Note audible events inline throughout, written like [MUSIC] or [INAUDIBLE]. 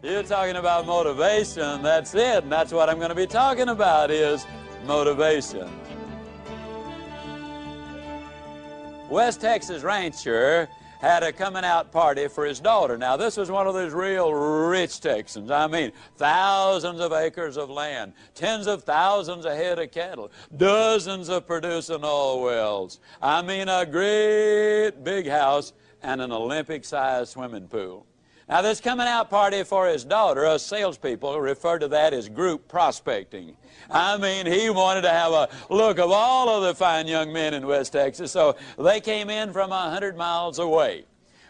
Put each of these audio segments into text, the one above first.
You're talking about motivation. That's it. And that's what I'm going to be talking about is motivation. West Texas rancher had a coming out party for his daughter. Now, this was one of those real rich Texans. I mean, thousands of acres of land, tens of thousands of head of cattle, dozens of producing oil wells. I mean, a great big house and an Olympic sized swimming pool. Now, this coming out party for his daughter, us salespeople refer to that as group prospecting. I mean, he wanted to have a look of all of the fine young men in West Texas, so they came in from a hundred miles away.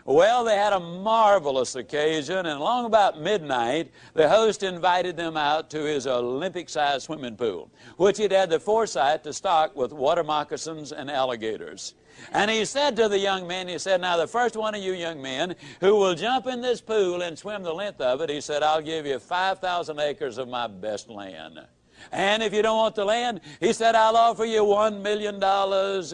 Well, they had a marvelous occasion, and along about midnight, the host invited them out to his Olympic-sized swimming pool, which he'd had the foresight to stock with water moccasins and alligators. And he said to the young men, he said, now the first one of you young men who will jump in this pool and swim the length of it, he said, I'll give you 5,000 acres of my best land. And if you don't want the land, he said, I'll offer you $1 million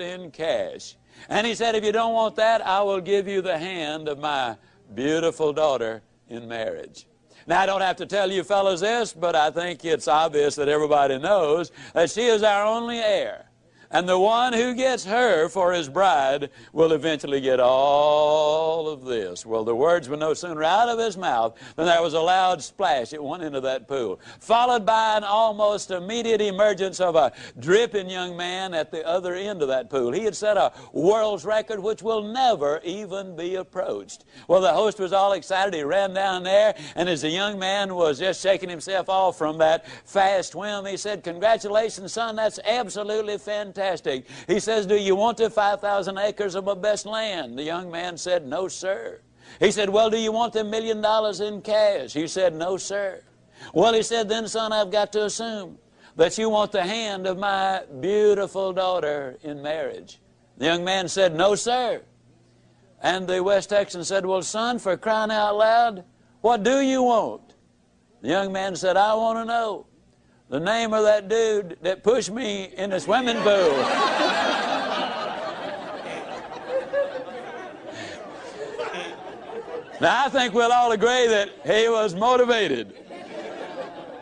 in cash. And he said, if you don't want that, I will give you the hand of my beautiful daughter in marriage. Now, I don't have to tell you fellows this, but I think it's obvious that everybody knows that she is our only heir. And the one who gets her for his bride will eventually get all of this. Well, the words were no sooner out of his mouth than there was a loud splash at one end of that pool, followed by an almost immediate emergence of a dripping young man at the other end of that pool. He had set a world's record which will never even be approached. Well, the host was all excited. He ran down there, and as the young man was just shaking himself off from that fast swim, he said, Congratulations, son, that's absolutely fantastic fantastic. He says, Do you want the 5,000 acres of my best land? The young man said, No, sir. He said, Well, do you want the million dollars in cash? He said, No, sir. Well, he said, Then, son, I've got to assume that you want the hand of my beautiful daughter in marriage. The young man said, No, sir. And the West Texan said, Well, son, for crying out loud, what do you want? The young man said, I want to know the name of that dude that pushed me in the swimming pool. now, I think we'll all agree that he was motivated.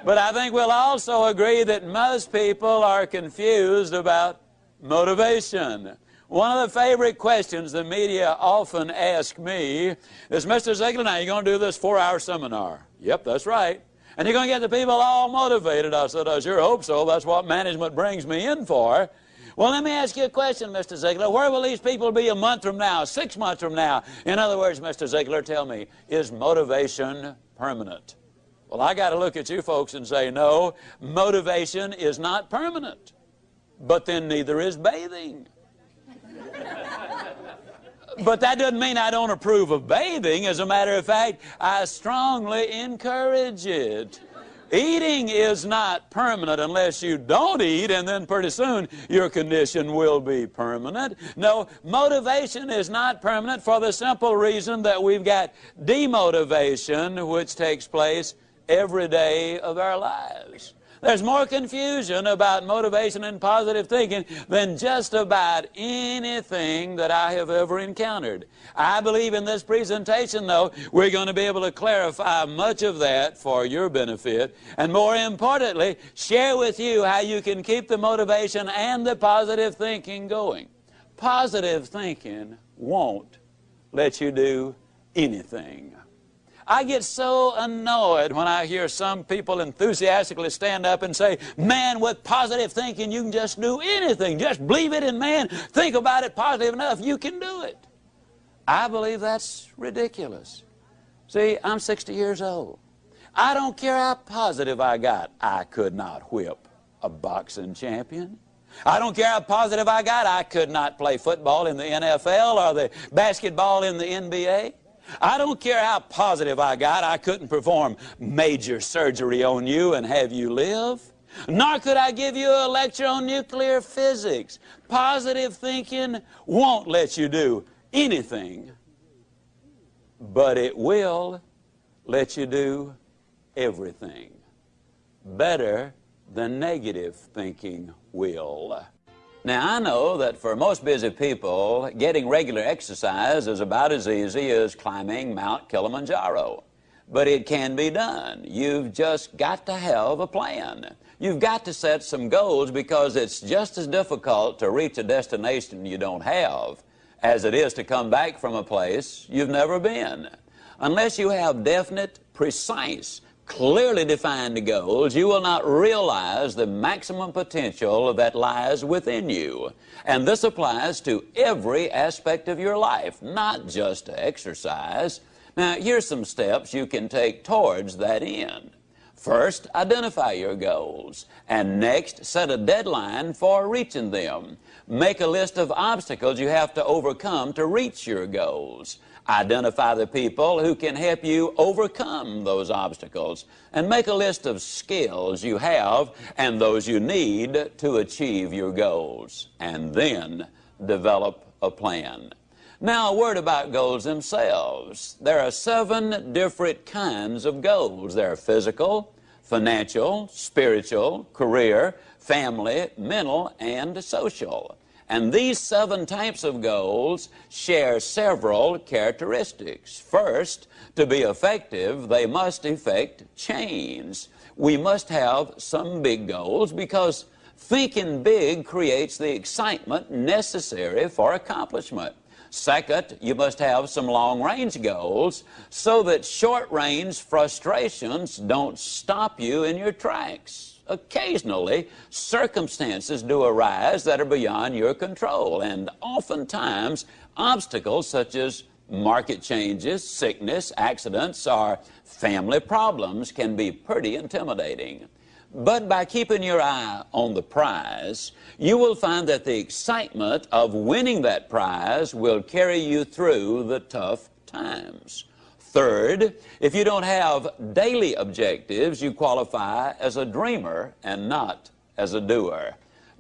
But I think we'll also agree that most people are confused about motivation. One of the favorite questions the media often ask me is, Mr. Ziglar, now you're going to do this four-hour seminar. Yep, that's right. And you're going to get the people all motivated. I said, I sure hope so. That's what management brings me in for. Well, let me ask you a question, Mr. Ziglar. Where will these people be a month from now, six months from now? In other words, Mr. Ziglar, tell me, is motivation permanent? Well, I got to look at you folks and say, no, motivation is not permanent. But then neither is bathing. [LAUGHS] But that doesn't mean I don't approve of bathing. As a matter of fact, I strongly encourage it. Eating is not permanent unless you don't eat, and then pretty soon your condition will be permanent. No, motivation is not permanent for the simple reason that we've got demotivation, which takes place every day of our lives. There's more confusion about motivation and positive thinking than just about anything that I have ever encountered. I believe in this presentation, though, we're going to be able to clarify much of that for your benefit, and more importantly, share with you how you can keep the motivation and the positive thinking going. Positive thinking won't let you do anything. I get so annoyed when I hear some people enthusiastically stand up and say, man, with positive thinking, you can just do anything. Just believe it, and man, think about it positive enough, you can do it. I believe that's ridiculous. See, I'm 60 years old. I don't care how positive I got. I could not whip a boxing champion. I don't care how positive I got. I could not play football in the NFL or the basketball in the NBA. I don't care how positive I got, I couldn't perform major surgery on you and have you live. Nor could I give you a lecture on nuclear physics. Positive thinking won't let you do anything, but it will let you do everything. Better than negative thinking will. Now, I know that for most busy people, getting regular exercise is about as easy as climbing Mount Kilimanjaro. but it can be done. You've just got to have a plan. You've got to set some goals because it's just as difficult to reach a destination you don't have as it is to come back from a place you've never been. Unless you have definite, precise, clearly defined goals, you will not realize the maximum potential that lies within you. And this applies to every aspect of your life, not just to exercise. Now, here's some steps you can take towards that end. First, identify your goals. And next, set a deadline for reaching them. Make a list of obstacles you have to overcome to reach your goals. Identify the people who can help you overcome those obstacles. And make a list of skills you have and those you need to achieve your goals. And then develop a plan. Now, a word about goals themselves. There are seven different kinds of goals. There are physical, financial, spiritual, career, family, mental, and social. And these seven types of goals share several characteristics. First, to be effective, they must effect change. We must have some big goals because thinking big creates the excitement necessary for accomplishment. Second, you must have some long-range goals so that short-range frustrations don't stop you in your tracks. Occasionally, circumstances do arise that are beyond your control, and oftentimes, obstacles such as market changes, sickness, accidents, or family problems can be pretty intimidating. But by keeping your eye on the prize, you will find that the excitement of winning that prize will carry you through the tough times. Third, if you don't have daily objectives, you qualify as a dreamer and not as a doer.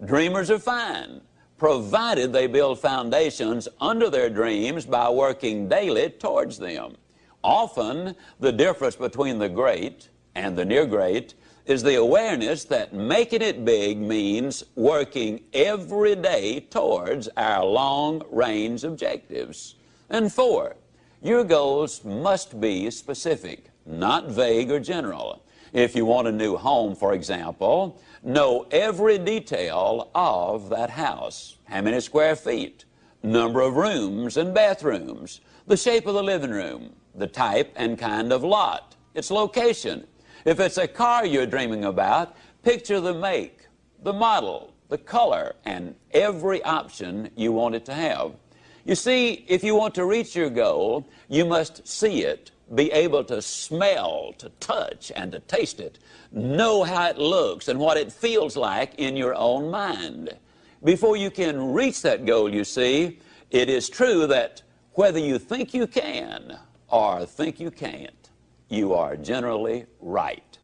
Dreamers are fine, provided they build foundations under their dreams by working daily towards them. Often, the difference between the great and the near great is the awareness that making it big means working every day towards our long range objectives. And four, your goals must be specific, not vague or general. If you want a new home, for example, know every detail of that house. How many square feet, number of rooms and bathrooms, the shape of the living room, the type and kind of lot, its location, if it's a car you're dreaming about, picture the make, the model, the color, and every option you want it to have. You see, if you want to reach your goal, you must see it, be able to smell, to touch, and to taste it. Know how it looks and what it feels like in your own mind. Before you can reach that goal, you see, it is true that whether you think you can or think you can't, you are generally right.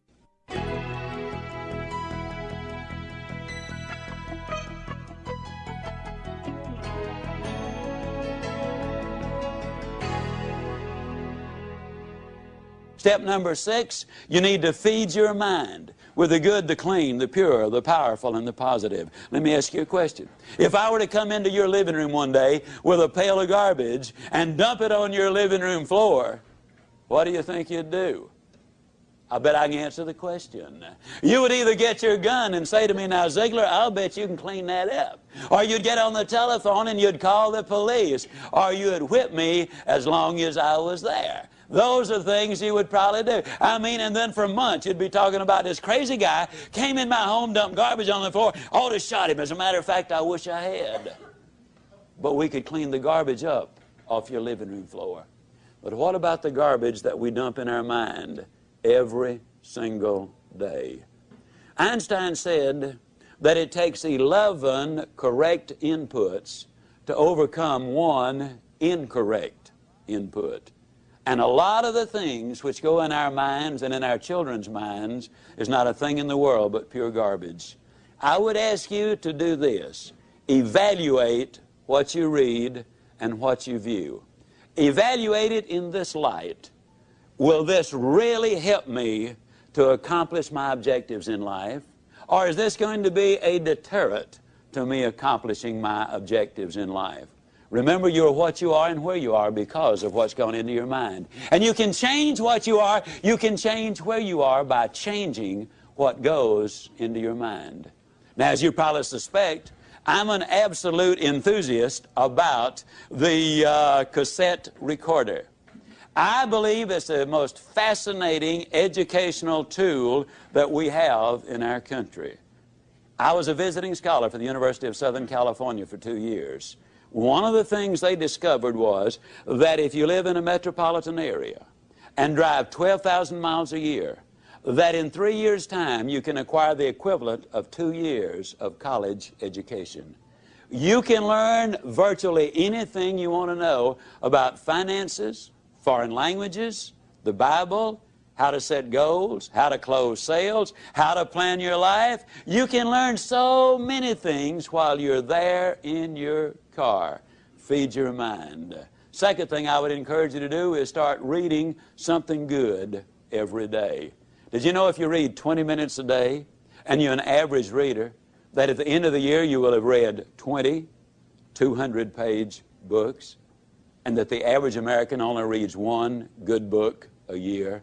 Step number six, you need to feed your mind with the good, the clean, the pure, the powerful, and the positive. Let me ask you a question. If I were to come into your living room one day with a pail of garbage and dump it on your living room floor, what do you think you'd do? I bet I can answer the question. You would either get your gun and say to me, now, Ziglar, I'll bet you can clean that up. Or you'd get on the telephone and you'd call the police. Or you'd whip me as long as I was there. Those are things you would probably do. I mean, and then for months you'd be talking about this crazy guy came in my home, dumped garbage on the floor, ought to shot him. As a matter of fact, I wish I had. But we could clean the garbage up off your living room floor. But what about the garbage that we dump in our mind every single day? Einstein said that it takes 11 correct inputs to overcome one incorrect input. And a lot of the things which go in our minds and in our children's minds is not a thing in the world but pure garbage. I would ask you to do this. Evaluate what you read and what you view. Evaluate it in this light. Will this really help me to accomplish my objectives in life? Or is this going to be a deterrent to me accomplishing my objectives in life? Remember, you're what you are and where you are because of what's gone into your mind. And you can change what you are, you can change where you are by changing what goes into your mind. Now, as you probably suspect, I'm an absolute enthusiast about the uh, cassette recorder. I believe it's the most fascinating educational tool that we have in our country. I was a visiting scholar for the University of Southern California for two years. One of the things they discovered was that if you live in a metropolitan area and drive 12,000 miles a year, that in three years' time you can acquire the equivalent of two years of college education. You can learn virtually anything you want to know about finances, foreign languages, the Bible, how to set goals, how to close sales, how to plan your life. You can learn so many things while you're there in your car. Feed your mind. Second thing I would encourage you to do is start reading something good every day. Did you know if you read 20 minutes a day and you're an average reader, that at the end of the year you will have read 20 200 page books, and that the average American only reads one good book a year?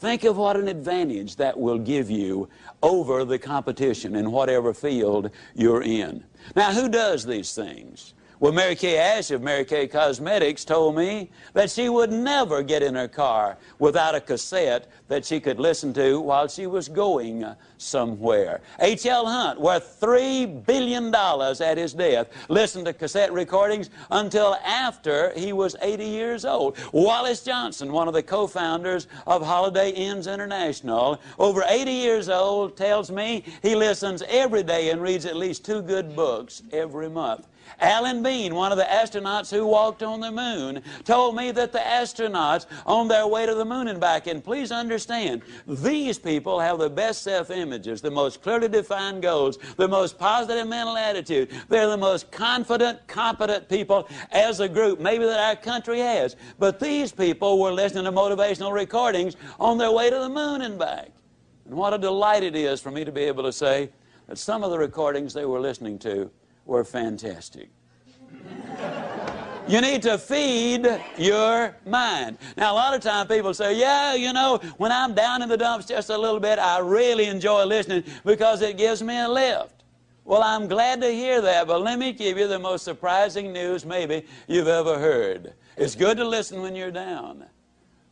Think of what an advantage that will give you over the competition in whatever field you're in. Now, who does these things? Well, Mary Kay Ash of Mary Kay Cosmetics told me that she would never get in her car without a cassette that she could listen to while she was going somewhere. H.L. Hunt, worth $3 billion at his death, listened to cassette recordings until after he was 80 years old. Wallace Johnson, one of the co-founders of Holiday Inns International, over 80 years old, tells me he listens every day and reads at least two good books every month. Alan Bean, one of the astronauts who walked on the moon, told me that the astronauts on their way to the moon and back, and please understand, these people have the best self-images, the most clearly defined goals, the most positive mental attitude. They're the most confident, competent people as a group, maybe that our country has. But these people were listening to motivational recordings on their way to the moon and back. And what a delight it is for me to be able to say that some of the recordings they were listening to were fantastic. You need to feed your mind. Now, a lot of times people say, yeah, you know, when I'm down in the dumps just a little bit, I really enjoy listening because it gives me a lift. Well, I'm glad to hear that, but let me give you the most surprising news maybe you've ever heard. It's good to listen when you're down.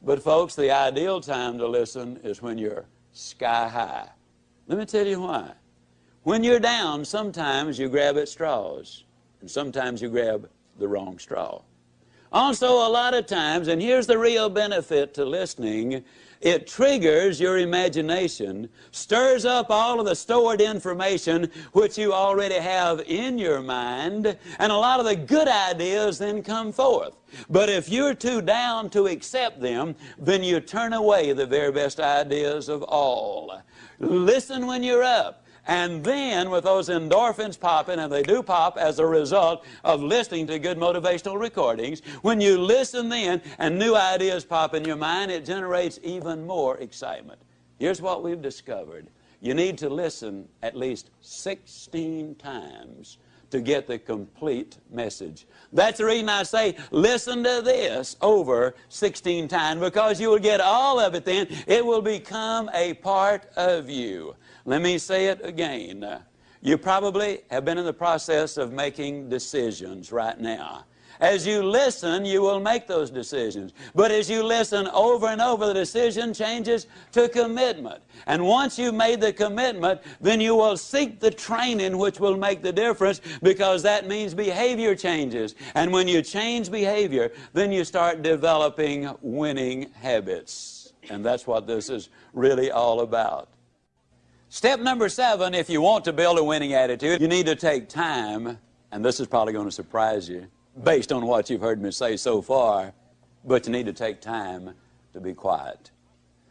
But, folks, the ideal time to listen is when you're sky high. Let me tell you why. When you're down, sometimes you grab at straws, and sometimes you grab the wrong straw. Also, a lot of times, and here's the real benefit to listening, it triggers your imagination, stirs up all of the stored information which you already have in your mind, and a lot of the good ideas then come forth. But if you're too down to accept them, then you turn away the very best ideas of all. Listen when you're up. And then with those endorphins popping, and they do pop as a result of listening to good motivational recordings, when you listen then and new ideas pop in your mind, it generates even more excitement. Here's what we've discovered. You need to listen at least 16 times to get the complete message. That's the reason I say listen to this over 16 times because you will get all of it then. It will become a part of you. Let me say it again. You probably have been in the process of making decisions right now. As you listen, you will make those decisions. But as you listen over and over, the decision changes to commitment. And once you've made the commitment, then you will seek the training which will make the difference because that means behavior changes. And when you change behavior, then you start developing winning habits. And that's what this is really all about. Step number seven, if you want to build a winning attitude, you need to take time, and this is probably going to surprise you based on what you've heard me say so far, but you need to take time to be quiet.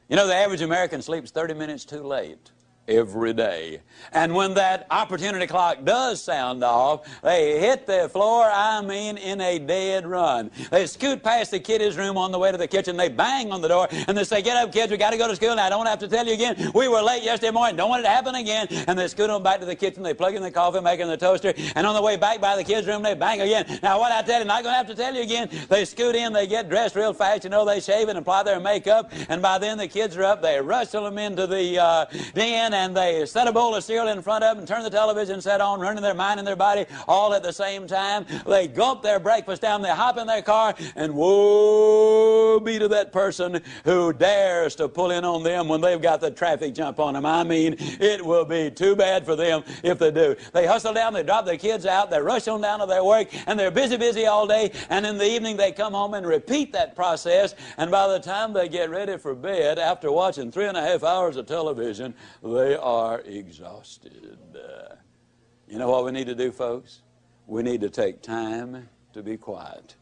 You know, the average American sleeps 30 minutes too late. Every day. And when that opportunity clock does sound off, they hit the floor, I mean, in a dead run. They scoot past the kiddies' room on the way to the kitchen. They bang on the door and they say, Get up, kids, we got to go to school. Now, I don't have to tell you again. We were late yesterday morning. Don't want it to happen again. And they scoot on back to the kitchen. They plug in the coffee maker and the toaster. And on the way back by the kids' room, they bang again. Now, what I tell you, not going to have to tell you again. They scoot in, they get dressed real fast. You know, they shave and apply their makeup. And by then, the kids are up. They rustle them into the uh, den and they set a bowl of cereal in front of them, turn the television set on, running their mind and their body all at the same time. They gulp their breakfast down, they hop in their car, and woe be to that person who dares to pull in on them when they've got the traffic jump on them. I mean, it will be too bad for them if they do. They hustle down, they drop their kids out, they rush on down to their work, and they're busy, busy all day, and in the evening they come home and repeat that process, and by the time they get ready for bed, after watching three and a half hours of television, they are exhausted. Uh, you know what we need to do, folks? We need to take time to be quiet.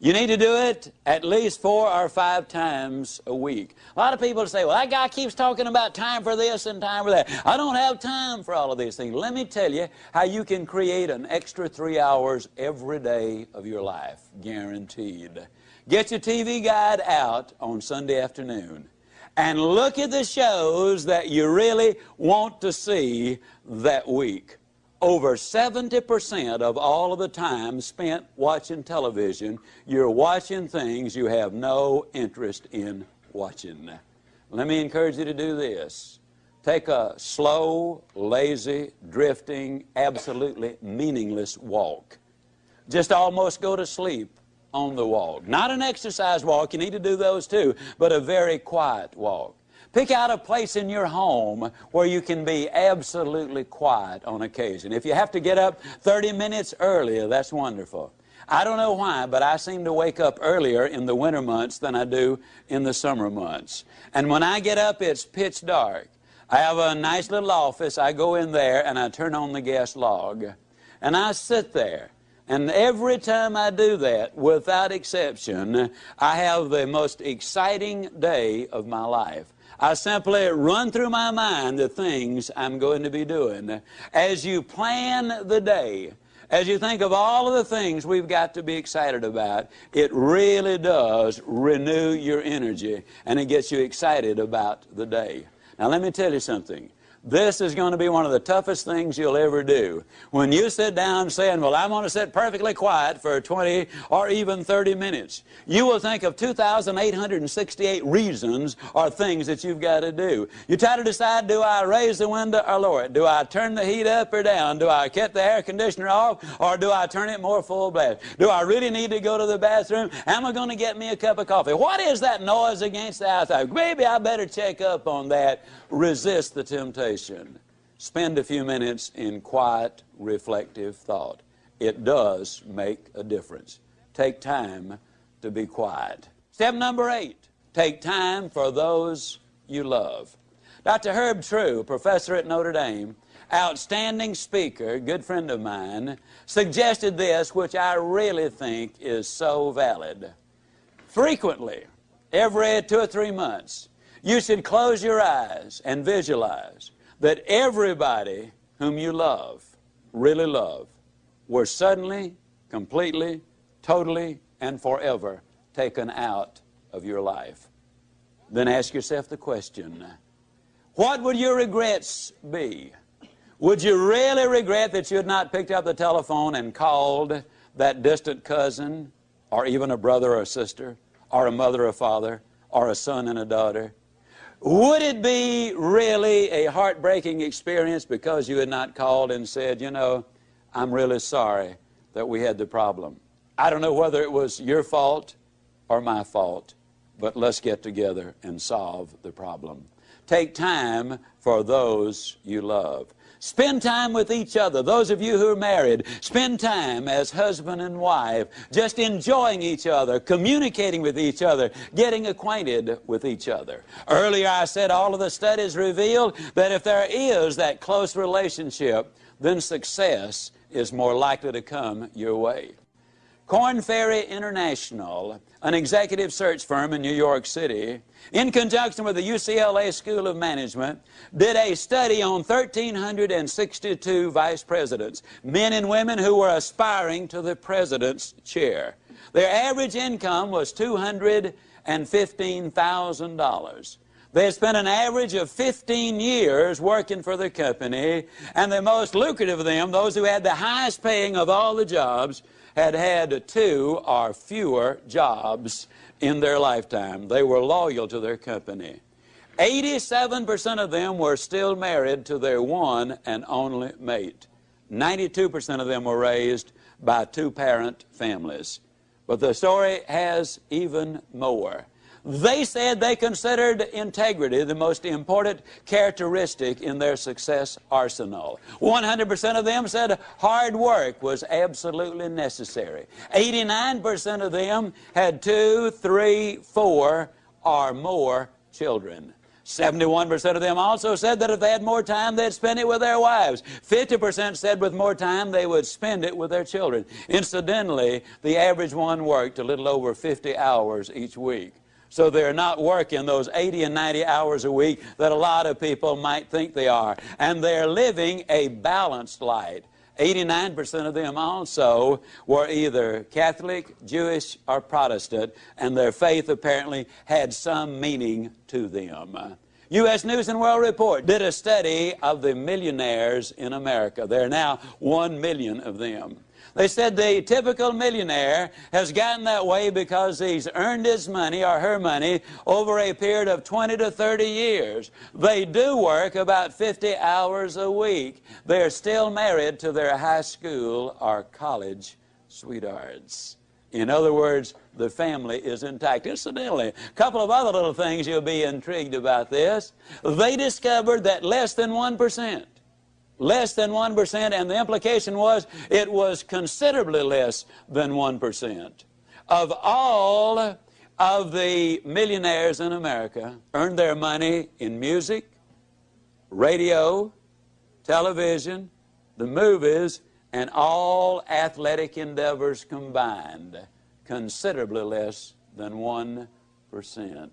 You need to do it at least four or five times a week. A lot of people say, well, that guy keeps talking about time for this and time for that. I don't have time for all of these things. Let me tell you how you can create an extra three hours every day of your life, guaranteed. Get your TV guide out on Sunday afternoon and look at the shows that you really want to see that week. Over 70% of all of the time spent watching television, you're watching things you have no interest in watching. Let me encourage you to do this. Take a slow, lazy, drifting, absolutely meaningless walk. Just almost go to sleep on the walk. Not an exercise walk, you need to do those too, but a very quiet walk. Pick out a place in your home where you can be absolutely quiet on occasion. If you have to get up 30 minutes earlier, that's wonderful. I don't know why, but I seem to wake up earlier in the winter months than I do in the summer months. And when I get up, it's pitch dark. I have a nice little office. I go in there and I turn on the gas log. And I sit there. And every time I do that, without exception, I have the most exciting day of my life. I simply run through my mind the things I'm going to be doing. As you plan the day, as you think of all of the things we've got to be excited about, it really does renew your energy and it gets you excited about the day. Now, let me tell you something. This is going to be one of the toughest things you'll ever do. When you sit down saying, well, I'm going to sit perfectly quiet for 20 or even 30 minutes, you will think of 2,868 reasons or things that you've got to do. You try to decide, do I raise the window or lower it? Do I turn the heat up or down? Do I cut the air conditioner off or do I turn it more full blast? Do I really need to go to the bathroom? Am I going to get me a cup of coffee? What is that noise against the outside? Maybe I better check up on that. Resist the temptation spend a few minutes in quiet, reflective thought. It does make a difference. Take time to be quiet. Step number eight, take time for those you love. Dr. Herb True, professor at Notre Dame, outstanding speaker, good friend of mine, suggested this, which I really think is so valid. Frequently, every two or three months, you should close your eyes and visualize that everybody whom you love, really love, were suddenly, completely, totally, and forever taken out of your life. Then ask yourself the question what would your regrets be? Would you really regret that you had not picked up the telephone and called that distant cousin, or even a brother or a sister, or a mother or father, or a son and a daughter? Would it be really a heartbreaking experience because you had not called and said, you know, I'm really sorry that we had the problem? I don't know whether it was your fault or my fault, but let's get together and solve the problem. Take time for those you love. Spend time with each other. Those of you who are married, spend time as husband and wife, just enjoying each other, communicating with each other, getting acquainted with each other. Earlier I said all of the studies revealed that if there is that close relationship, then success is more likely to come your way. Korn Ferry International, an executive search firm in New York City, in conjunction with the UCLA School of Management, did a study on 1,362 vice presidents, men and women who were aspiring to the president's chair. Their average income was $215,000. They spent an average of 15 years working for the company, and the most lucrative of them, those who had the highest paying of all the jobs, had had two or fewer jobs in their lifetime. They were loyal to their company. 87% of them were still married to their one and only mate. 92% of them were raised by two parent families. But the story has even more. They said they considered integrity the most important characteristic in their success arsenal. 100% of them said hard work was absolutely necessary. 89% of them had two, three, four, or more children. 71% of them also said that if they had more time, they'd spend it with their wives. 50% said with more time, they would spend it with their children. Incidentally, the average one worked a little over 50 hours each week. So they're not working those 80 and 90 hours a week that a lot of people might think they are. And they're living a balanced life. 89% of them also were either Catholic, Jewish, or Protestant, and their faith apparently had some meaning to them. U.S. News and World Report did a study of the millionaires in America. There are now one million of them. They said the typical millionaire has gotten that way because he's earned his money or her money over a period of 20 to 30 years. They do work about 50 hours a week. They're still married to their high school or college sweethearts. In other words, the family is intact. Incidentally, a couple of other little things you'll be intrigued about this. They discovered that less than 1% less than 1%, and the implication was it was considerably less than 1%. Of all of the millionaires in America earned their money in music, radio, television, the movies, and all athletic endeavors combined, considerably less than 1%.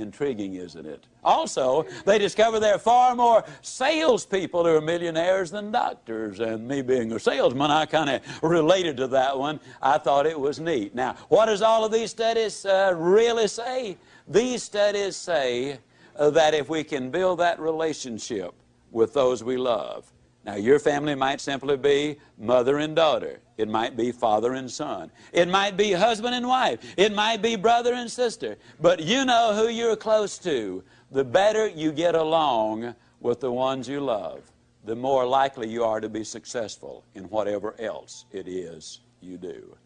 Intriguing, isn't it? Also, they discover there are far more salespeople who are millionaires than doctors. And me being a salesman, I kind of related to that one. I thought it was neat. Now, what does all of these studies uh, really say? These studies say uh, that if we can build that relationship with those we love, now, your family might simply be mother and daughter. It might be father and son. It might be husband and wife. It might be brother and sister. But you know who you're close to. The better you get along with the ones you love, the more likely you are to be successful in whatever else it is you do.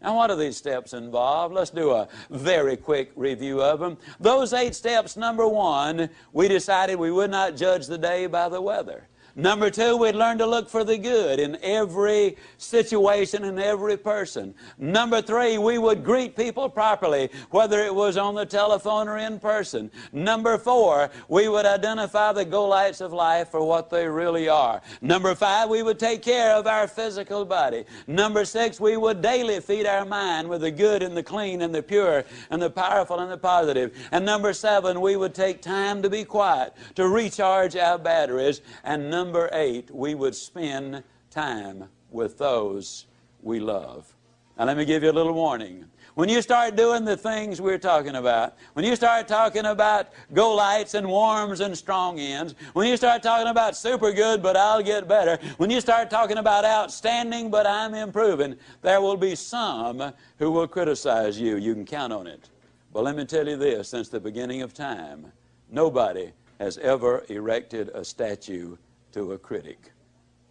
Now, what do these steps involve? Let's do a very quick review of them. Those eight steps, number one, we decided we would not judge the day by the weather. Number two, we'd learn to look for the good in every situation and every person. Number three, we would greet people properly, whether it was on the telephone or in person. Number four, we would identify the Goliaths of life for what they really are. Number five, we would take care of our physical body. Number six, we would daily feed our mind with the good and the clean and the pure and the powerful and the positive. And number seven, we would take time to be quiet, to recharge our batteries. And number number eight, we would spend time with those we love. Now, let me give you a little warning. When you start doing the things we're talking about, when you start talking about go lights and warms and strong ends, when you start talking about super good but I'll get better, when you start talking about outstanding but I'm improving, there will be some who will criticize you. You can count on it. But let me tell you this since the beginning of time, nobody has ever erected a statue to a critic.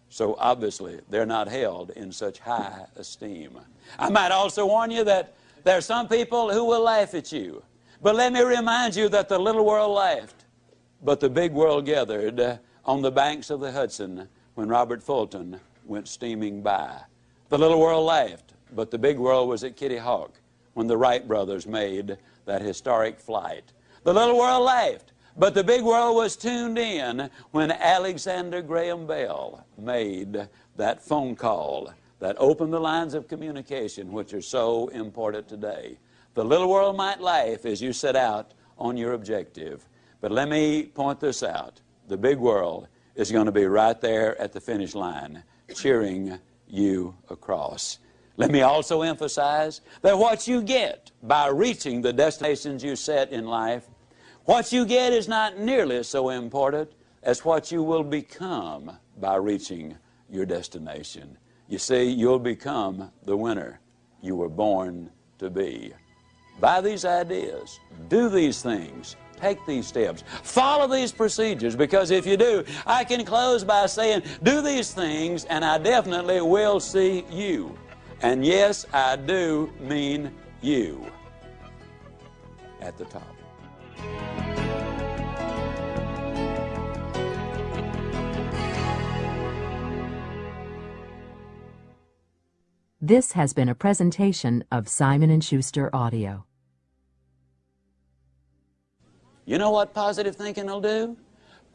So obviously, they're not held in such high esteem. I might also warn you that there are some people who will laugh at you. But let me remind you that the little world laughed, but the big world gathered on the banks of the Hudson when Robert Fulton went steaming by. The little world laughed, but the big world was at Kitty Hawk when the Wright brothers made that historic flight. The little world laughed, but the big world was tuned in when Alexander Graham Bell made that phone call that opened the lines of communication which are so important today. The little world might laugh as you set out on your objective. But let me point this out. The big world is going to be right there at the finish line, cheering you across. Let me also emphasize that what you get by reaching the destinations you set in life, what you get is not nearly so important as what you will become by reaching your destination. You see, you'll become the winner you were born to be. Buy these ideas, do these things, take these steps, follow these procedures, because if you do, I can close by saying, do these things, and I definitely will see you. And yes, I do mean you at the top. This has been a presentation of Simon & Schuster Audio. You know what positive thinking will do?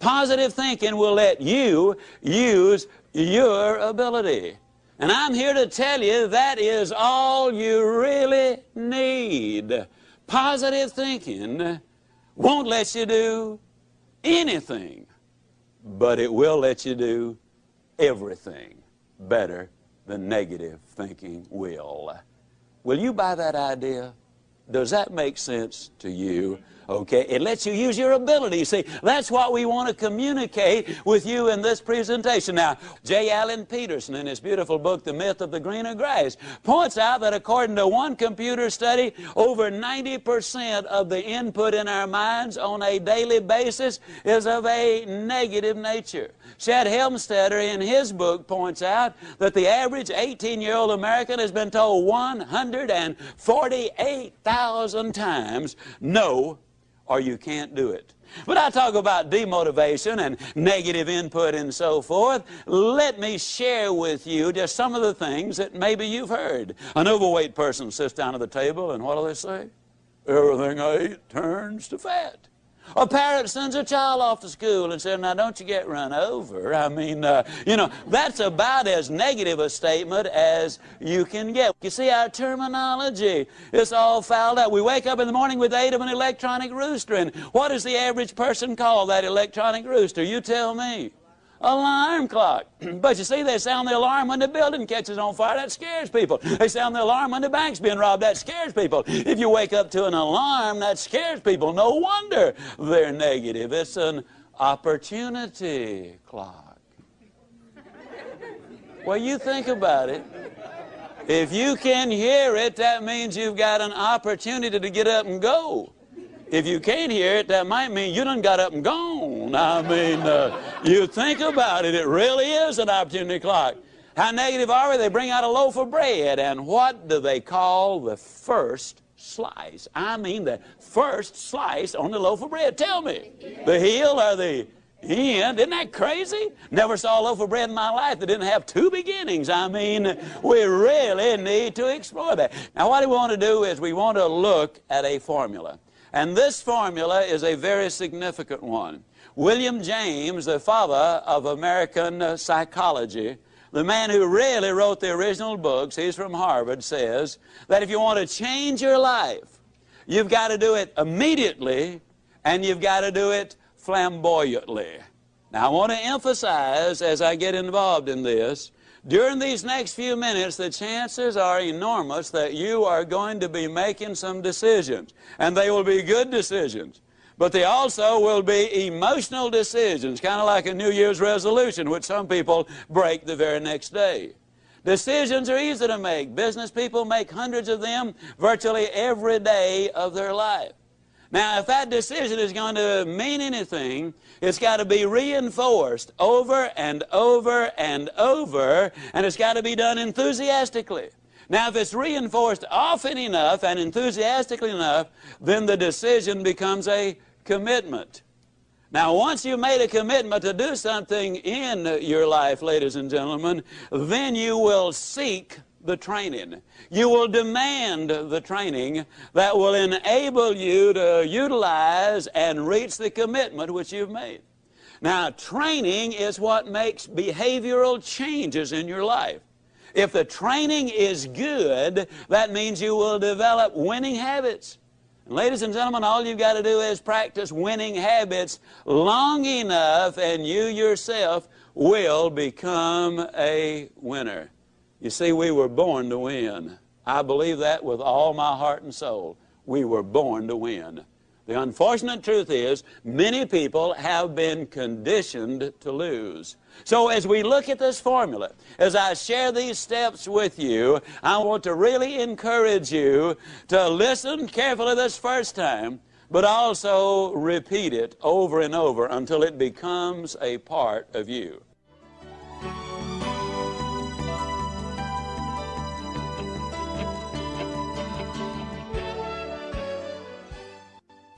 Positive thinking will let you use your ability. And I'm here to tell you that is all you really need. Positive thinking won't let you do anything, but it will let you do everything better than negative thinking will. Will you buy that idea? Does that make sense to you? Okay, it lets you use your ability. See, that's what we want to communicate with you in this presentation. Now, J. Allan Petersen, in his beautiful book, The Myth of the Greener Grass, points out that according to one computer study, over 90% of the input in our minds on a daily basis is of a negative nature. Shad Helmstetter, in his book, points out that the average 18 year old American has been told 148,000 times no or you can't do it. But I talk about demotivation and negative input and so forth. Let me share with you just some of the things that maybe you've heard. An overweight person sits down at the table and what do they say? Everything I eat turns to fat. A parent sends a child off to school and says, now don't you get run over. I mean, uh, you know, that's about as negative a statement as you can get. You see, our terminology is all fouled up. We wake up in the morning with aid of an electronic rooster, and what does the average person call that electronic rooster? You tell me alarm clock. [CLEARS THROAT] but you see, they sound the alarm when the building catches on fire. That scares people. They sound the alarm when the bank's being robbed. That scares people. If you wake up to an alarm, that scares people. No wonder they're negative. It's an opportunity clock. well, you think about it. If you can hear it, that means you've got an opportunity to get up and go. If you can't hear it, that might mean you done got up and gone. I mean, uh, you think about it, it really is an opportunity clock. How negative are we? They bring out a loaf of bread, and what do they call the first slice? I mean, the first slice on the loaf of bread. Tell me, the heel or the end? Isn't that crazy? Never saw a loaf of bread in my life that didn't have two beginnings. I mean, we really need to explore that. Now, what we want to do is we want to look at a formula. And this formula is a very significant one. William James, the father of American uh, psychology, the man who really wrote the original books, he's from Harvard, says that if you want to change your life, you've got to do it immediately and you've got to do it flamboyantly. Now, I want to emphasize as I get involved in this during these next few minutes, the chances are enormous that you are going to be making some decisions, and they will be good decisions. But they also will be emotional decisions, kind of like a New Year's resolution, which some people break the very next day. Decisions are easy to make. Business people make hundreds of them virtually every day of their life. Now, if that decision is going to mean anything, it's got to be reinforced over and over and over, and it's got to be done enthusiastically. Now, if it's reinforced often enough and enthusiastically enough, then the decision becomes a commitment. Now, once you've made a commitment to do something in your life, ladies and gentlemen, then you will seek the training. You will demand the training that will enable you to utilize and reach the commitment which you've made. Now, training is what makes behavioral changes in your life. If the training is good, that means you will develop winning habits. And ladies and gentlemen, all you've got to do is practice winning habits long enough, and you yourself will become a winner. You see, we were born to win. I believe that with all my heart and soul. We were born to win. The unfortunate truth is, many people have been conditioned to lose. So as we look at this formula, as I share these steps with you, I want to really encourage you to listen carefully this first time, but also repeat it over and over until it becomes a part of you.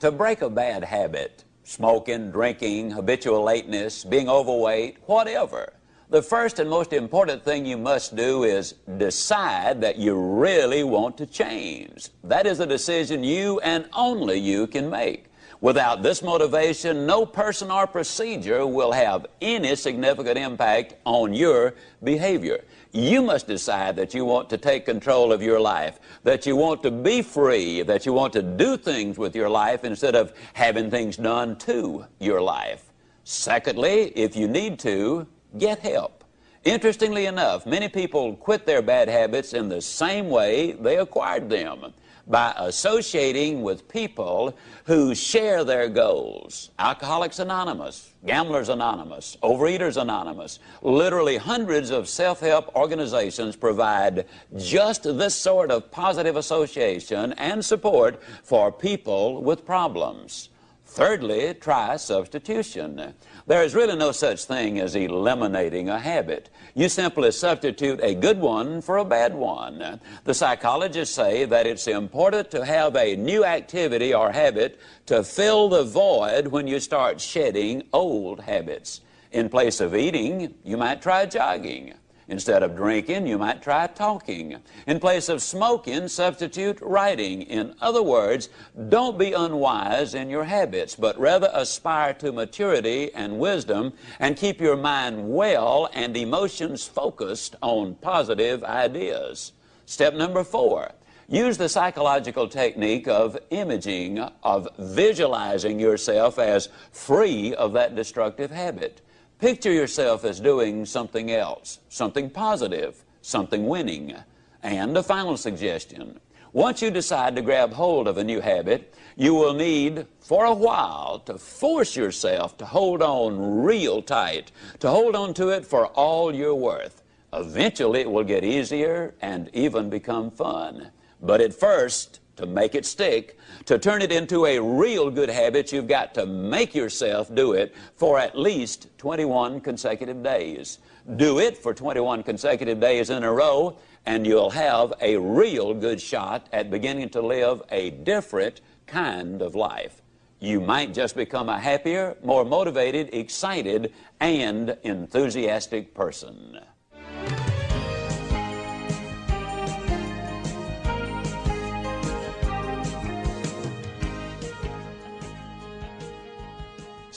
To break a bad habit, smoking, drinking, habitual lateness, being overweight, whatever, the first and most important thing you must do is decide that you really want to change. That is a decision you and only you can make. Without this motivation, no person or procedure will have any significant impact on your behavior. You must decide that you want to take control of your life, that you want to be free, that you want to do things with your life instead of having things done to your life. Secondly, if you need to, get help. Interestingly enough, many people quit their bad habits in the same way they acquired them by associating with people who share their goals. Alcoholics Anonymous, Gamblers Anonymous, Overeaters Anonymous, literally hundreds of self-help organizations provide just this sort of positive association and support for people with problems. Thirdly, try substitution. There is really no such thing as eliminating a habit. You simply substitute a good one for a bad one. The psychologists say that it's important to have a new activity or habit to fill the void when you start shedding old habits. In place of eating, you might try jogging. Instead of drinking, you might try talking. In place of smoking, substitute writing. In other words, don't be unwise in your habits, but rather aspire to maturity and wisdom and keep your mind well and emotions focused on positive ideas. Step number four. Use the psychological technique of imaging, of visualizing yourself as free of that destructive habit. Picture yourself as doing something else, something positive, something winning. And a final suggestion. Once you decide to grab hold of a new habit, you will need, for a while, to force yourself to hold on real tight, to hold on to it for all you're worth. Eventually, it will get easier and even become fun. But at first, to make it stick, to turn it into a real good habit, you've got to make yourself do it for at least 21 consecutive days. Do it for 21 consecutive days in a row, and you'll have a real good shot at beginning to live a different kind of life. You might just become a happier, more motivated, excited, and enthusiastic person.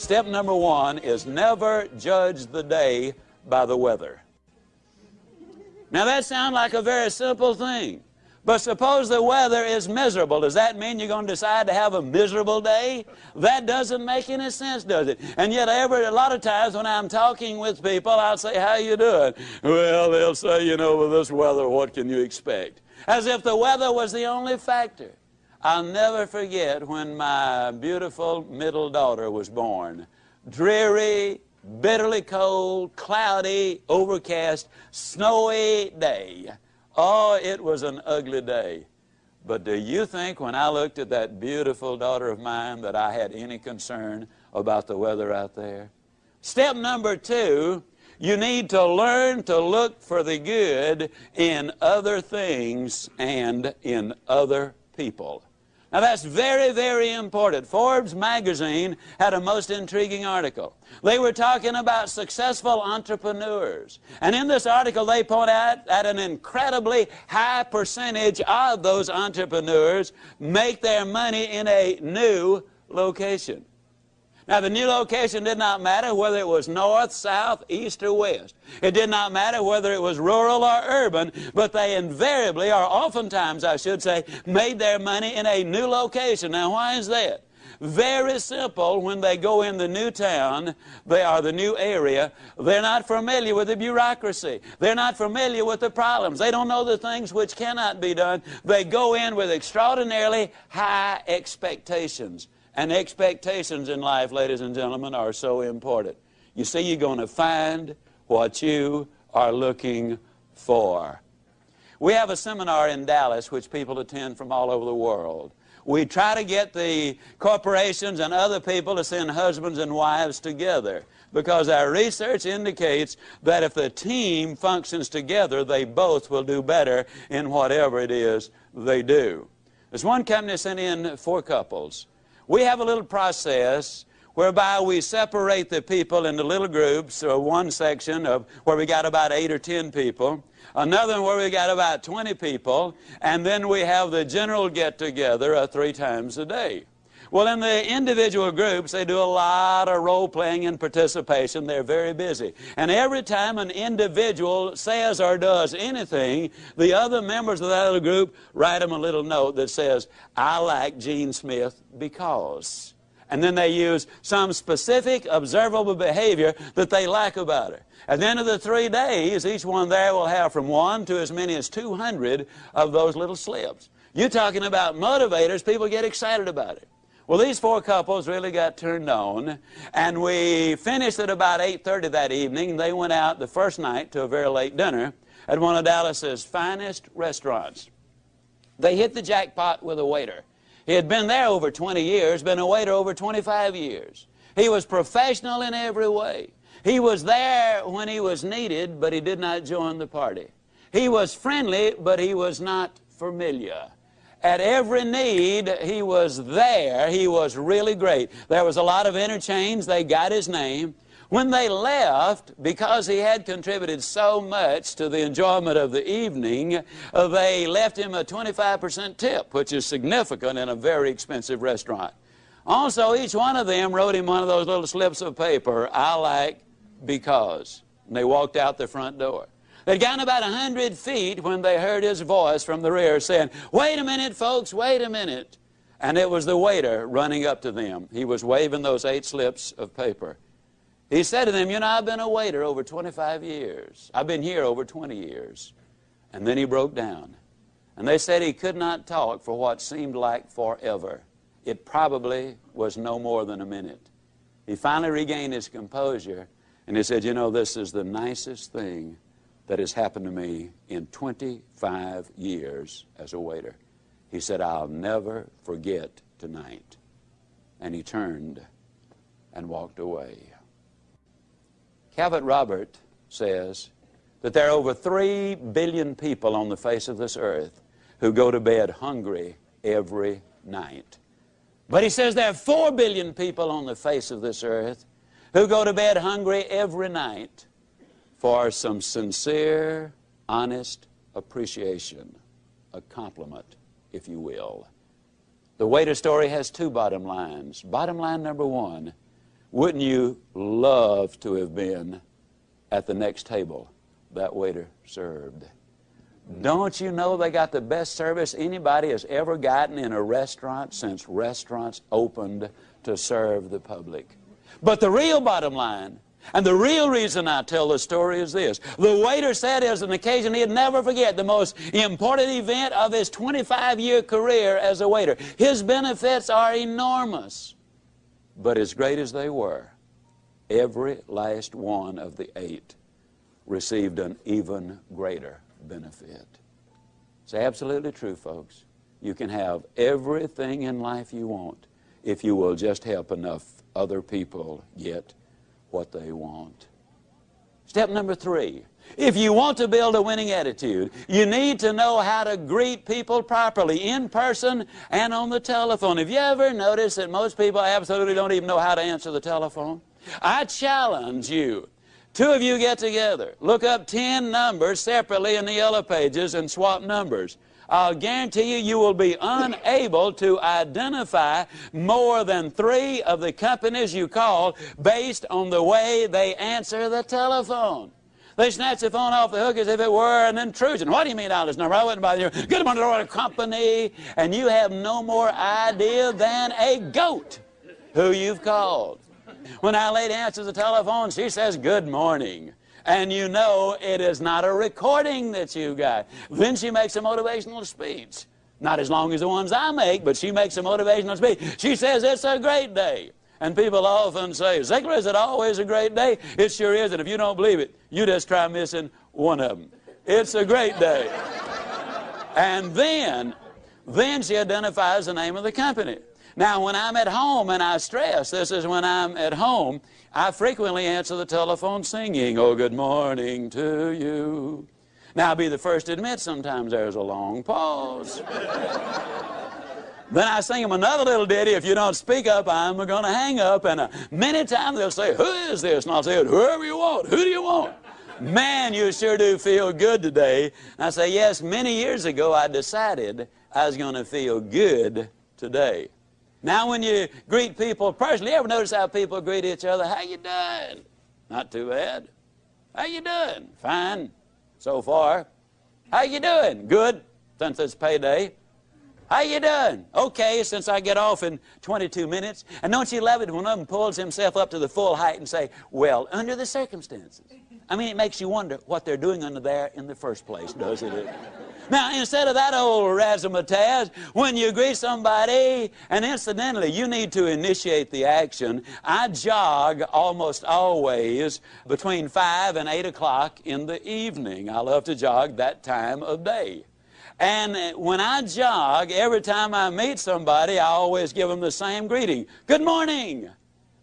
Step number one is never judge the day by the weather. Now that sounds like a very simple thing. But suppose the weather is miserable. Does that mean you're going to decide to have a miserable day? That doesn't make any sense, does it? And yet, every a lot of times when I'm talking with people, I'll say, "How you doing?" Well, they'll say, "You know, with this weather, what can you expect?" As if the weather was the only factor. I'll never forget when my beautiful middle daughter was born. Dreary, bitterly cold, cloudy, overcast, snowy day. Oh, it was an ugly day. But do you think when I looked at that beautiful daughter of mine that I had any concern about the weather out there? Step number two, you need to learn to look for the good in other things and in other people. Now that's very, very important. Forbes magazine had a most intriguing article. They were talking about successful entrepreneurs. And in this article, they point out that an incredibly high percentage of those entrepreneurs make their money in a new location. Now, the new location did not matter whether it was north, south, east, or west. It did not matter whether it was rural or urban, but they invariably, or oftentimes, I should say, made their money in a new location. Now, why is that? Very simple. When they go in the new town, they are the new area, they're not familiar with the bureaucracy. They're not familiar with the problems. They don't know the things which cannot be done. They go in with extraordinarily high expectations. And expectations in life, ladies and gentlemen, are so important. You see, you're going to find what you are looking for. We have a seminar in Dallas which people attend from all over the world. We try to get the corporations and other people to send husbands and wives together because our research indicates that if the team functions together, they both will do better in whatever it is they do. There's one company sent in four couples. We have a little process whereby we separate the people into little groups, so one section of where we got about eight or ten people, another where we got about 20 people, and then we have the general get-together uh, three times a day. Well, in the individual groups, they do a lot of role playing and participation. They're very busy. And every time an individual says or does anything, the other members of that little group write them a little note that says, I like Gene Smith because and then they use some specific observable behavior that they like about her. At the end of the three days, each one there will have from one to as many as 200 of those little slips. You're talking about motivators, people get excited about it. Well, these four couples really got turned on, and we finished at about 8.30 that evening. They went out the first night to a very late dinner at one of Dallas's finest restaurants. They hit the jackpot with a waiter. He had been there over 20 years, been a waiter over 25 years. He was professional in every way. He was there when he was needed, but he did not join the party. He was friendly, but he was not familiar. At every need, he was there. He was really great. There was a lot of interchange. They got his name. When they left, because he had contributed so much to the enjoyment of the evening, uh, they left him a 25% tip, which is significant in a very expensive restaurant. Also, each one of them wrote him one of those little slips of paper, I like because. And they walked out the front door. They'd gone about a hundred feet when they heard his voice from the rear saying, Wait a minute, folks, wait a minute. And it was the waiter running up to them. He was waving those eight slips of paper. He said to them, You know, I've been a waiter over 25 years. I've been here over 20 years. And then he broke down. And they said he could not talk for what seemed like forever. It probably was no more than a minute. He finally regained his composure and he said, You know, this is the nicest thing that has happened to me in 25 years as a waiter. He said, I'll never forget tonight. And he turned and walked away. Calvert Robert says that there are over 3 billion people on the face of this earth who go to bed hungry every night. But he says there are 4 billion people on the face of this earth who go to bed hungry every night for some sincere, honest appreciation, a compliment, if you will. The waiter story has two bottom lines. Bottom line number one, wouldn't you love to have been at the next table that waiter served? Don't you know they got the best service anybody has ever gotten in a restaurant since restaurants opened to serve the public? But the real bottom line, and the real reason I tell the story is this. The waiter said it was an occasion he'd never forget, the most important event of his 25-year career as a waiter. His benefits are enormous. But as great as they were, every last one of the eight received an even greater benefit. It's absolutely true, folks. You can have everything in life you want if you will just help enough other people get what they want. Step number three if you want to build a winning attitude, you need to know how to greet people properly in person and on the telephone. Have you ever noticed that most people absolutely don't even know how to answer the telephone? I challenge you. Two of you get together. Look up 10 numbers separately in the yellow pages and swap numbers. I'll guarantee you, you will be unable to identify more than three of the companies you call based on the way they answer the telephone. They snatch the phone off the hook as if it were an intrusion. What do you mean out this number? I wouldn't bother you. Good morning, Lord Company. And you have no more idea than a goat who you've called. When our lady answers the telephone, she says, Good morning. And you know it is not a recording that you got. Then she makes a motivational speech. Not as long as the ones I make, but she makes a motivational speech. She says, It's a great day. And people often say, Ziglar, is it always a great day? It sure is, and if you don't believe it, you just try missing one of them. It's a great day. [LAUGHS] and then, then she identifies the name of the company. Now, when I'm at home and I stress, this is when I'm at home, I frequently answer the telephone singing, Oh, good morning to you. Now, I'll be the first to admit sometimes there's a long pause. Then I sing them another little ditty. If you don't speak up, I'm going to hang up. And uh, many times they'll say, Who is this? And I'll say, Whoever you want. Who do you want? Man, you sure do feel good today. And I say, Yes, many years ago I decided I was going to feel good today. Now, when you greet people personally, you ever notice how people greet each other? How you doing? Not too bad. How you doing? Fine, so far. How you doing? Good, since it's payday. How you doing? Okay, since I get off in 22 minutes. And don't you love it when one of them pulls himself up to the full height and say, well, under the circumstances. I mean, it makes you wonder what they're doing under there in the first place, doesn't it? Now, instead of that old razzmatazz, when you greet somebody, and incidentally, you need to initiate the action, I jog almost always between 5 and 8 o'clock in the evening. I love to jog that time of day. And when I jog, every time I meet somebody, I always give them the same greeting Good morning.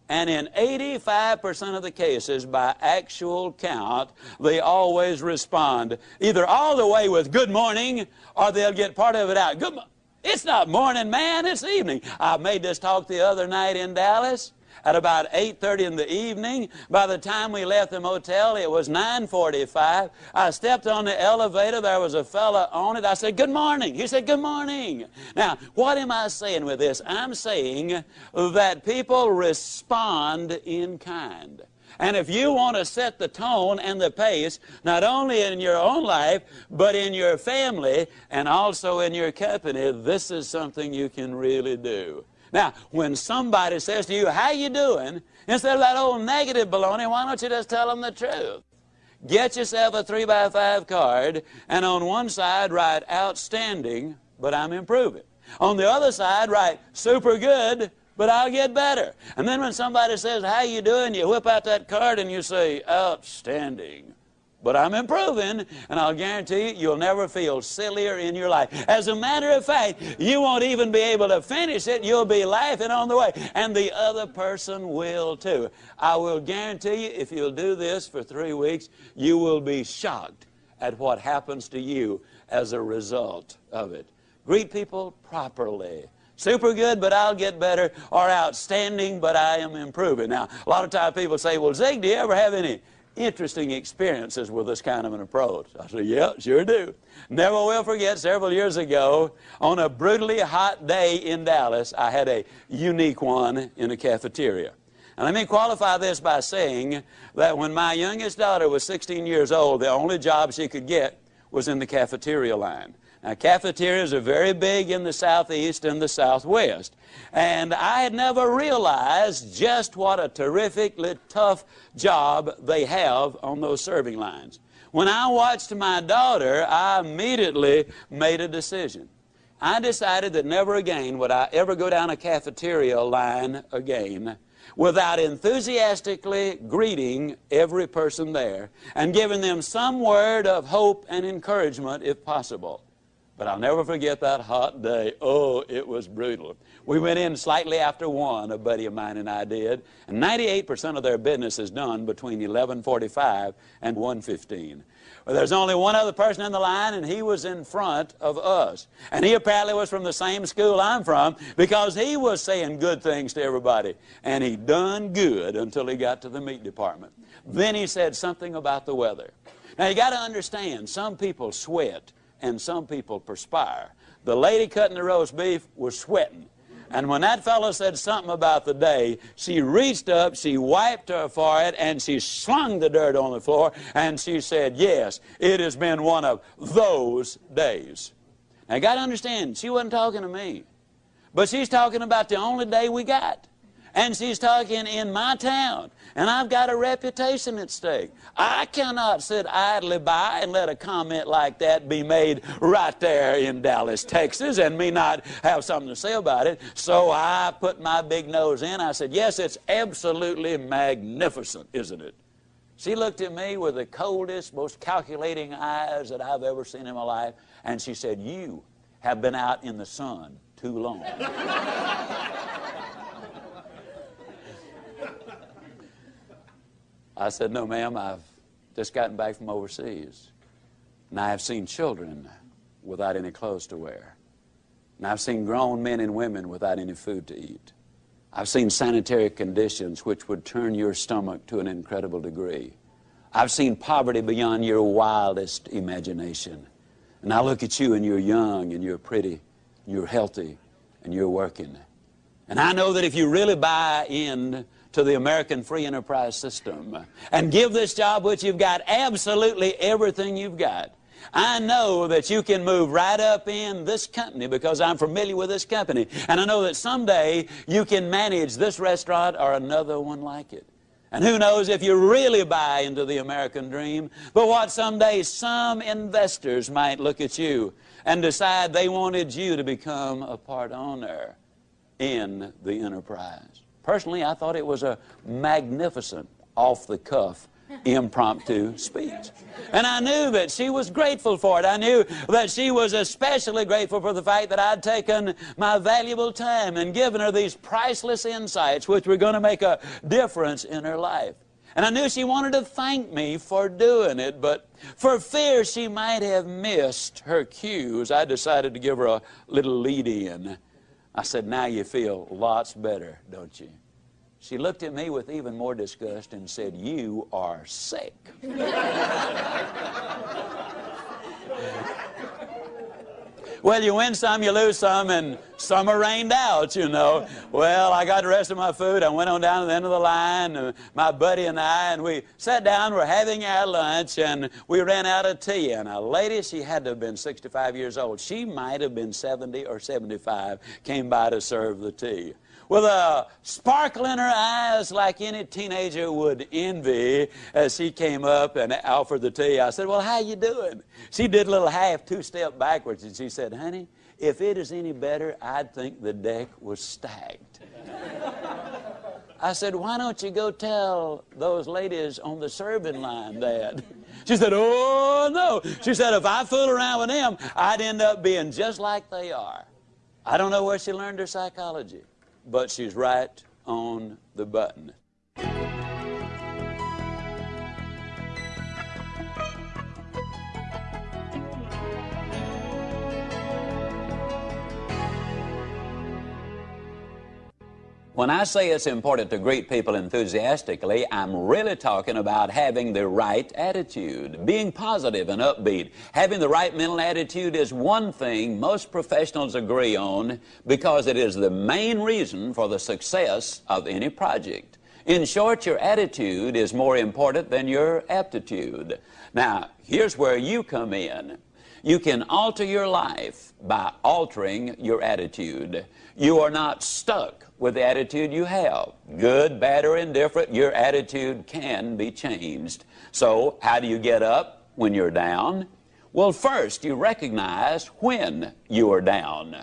And in 85% of the cases, by actual count, they always respond either all the way with good morning or they'll get part of it out. Good It's not morning, man, it's evening. I made this talk the other night in Dallas at about 8.30 in the evening. By the time we left the motel, it was 9.45. I stepped on the elevator. There was a fella on it. I said, good morning. He said, good morning. Now, what am I saying with this? I'm saying that people respond in kind. And if you want to set the tone and the pace, not only in your own life, but in your family and also in your company, this is something you can really do. Now, when somebody says to you, how you doing? Instead of that old negative baloney, why don't you just tell them the truth? Get yourself a 3 by 5 card, and on one side write outstanding, but I'm improving. On the other side write super good, but I'll get better. And then when somebody says, how you doing? You whip out that card and you say, outstanding but I'm improving, and I'll guarantee you, you'll never feel sillier in your life. As a matter of fact, you won't even be able to finish it. You'll be laughing on the way, and the other person will too. I will guarantee you, if you'll do this for three weeks, you will be shocked at what happens to you as a result of it. Greet people properly super good, but I'll get better, or outstanding, but I am improving. Now, a lot of times people say, well, Zig, do you ever have any interesting experiences with this kind of an approach. I said, yeah, sure do. Never will forget several years ago, on a brutally hot day in Dallas, I had a unique one in a cafeteria. And let me qualify this by saying that when my youngest daughter was 16 years old, the only job she could get was in the cafeteria line. Now, cafeterias are very big in the southeast and the southwest. And I had never realized just what a terrifically tough job they have on those serving lines. When I watched my daughter, I immediately made a decision. I decided that never again would I ever go down a cafeteria line again without enthusiastically greeting every person there and giving them some word of hope and encouragement if possible. But I'll never forget that hot day. Oh, it was brutal. We went in slightly after 1, a buddy of mine and I did, and 98% of their business is done between 11.45 and 1.15. Well, there's only one other person in the line, and he was in front of us. And he apparently was from the same school I'm from because he was saying good things to everybody. And he done good until he got to the meat department. Then he said something about the weather. Now, you got to understand, some people sweat and some people perspire. The lady cutting the roast beef was sweating. And when that fellow said something about the day, she reached up, she wiped her forehead, and she slung the dirt on the floor, and she said, Yes, it has been one of those days. Now, you got to understand, she wasn't talking to me, but she's talking about the only day we got. And she's talking in my town. And I've got a reputation at stake. I cannot sit idly by and let a comment like that be made right there in Dallas, Texas, and me not have something to say about it. So I put my big nose in. I said, Yes, it's absolutely magnificent, isn't it? She looked at me with the coldest, most calculating eyes that I've ever seen in my life, and she said, You have been out in the sun too long. [LAUGHS] I said, No, ma'am, I've just gotten back from overseas. And I have seen children without any clothes to wear. And I've seen grown men and women without any food to eat. I've seen sanitary conditions which would turn your stomach to an incredible degree. I've seen poverty beyond your wildest imagination. And I look at you and you're young and you're pretty, and you're healthy, and you're working. And I know that if you really buy in to the American free enterprise system and give this job which you've got absolutely everything you've got, I know that you can move right up in this company because I'm familiar with this company. And I know that someday you can manage this restaurant or another one like it. And who knows if you really buy into the American dream, but what someday some investors might look at you and decide they wanted you to become a part owner in the enterprise. Personally, I thought it was a magnificent, off the cuff, impromptu speech. And I knew that she was grateful for it. I knew that she was especially grateful for the fact that I'd taken my valuable time and given her these priceless insights which were going to make a difference in her life. And I knew she wanted to thank me for doing it, but for fear she might have missed her cues, I decided to give her a little lead in. I said, Now you feel lots better, don't you? She looked at me with even more disgust and said, You are sick. [LAUGHS] Well, you win some, you lose some, and some are rained out, you know. Well, I got the rest of my food. I went on down to the end of the line, my buddy and I, and we sat down, we're having our lunch, and we ran out of tea. And a lady, she had to have been 65 years old. She might have been 70 or 75, came by to serve the tea with a sparkle in her eyes like any teenager would envy as she came up and offered the tea. I said, well, how you doing? She did a little half two-step backwards and she said, honey, if it is any better, I'd think the deck was stacked. I said, why don't you go tell those ladies on the serving line that? She said, oh, no. She said, if I fool around with them, I'd end up being just like they are. I don't know where she learned her psychology but she's right on the button. When I say it's important to greet people enthusiastically, I'm really talking about having the right attitude, being positive and upbeat. Having the right mental attitude is one thing most professionals agree on because it is the main reason for the success of any project. In short, your attitude is more important than your aptitude. Now, here's where you come in. You can alter your life by altering your attitude. You are not stuck with the attitude you have. Good, bad, or indifferent, your attitude can be changed. So, how do you get up when you're down? Well, first, you recognize when you are down.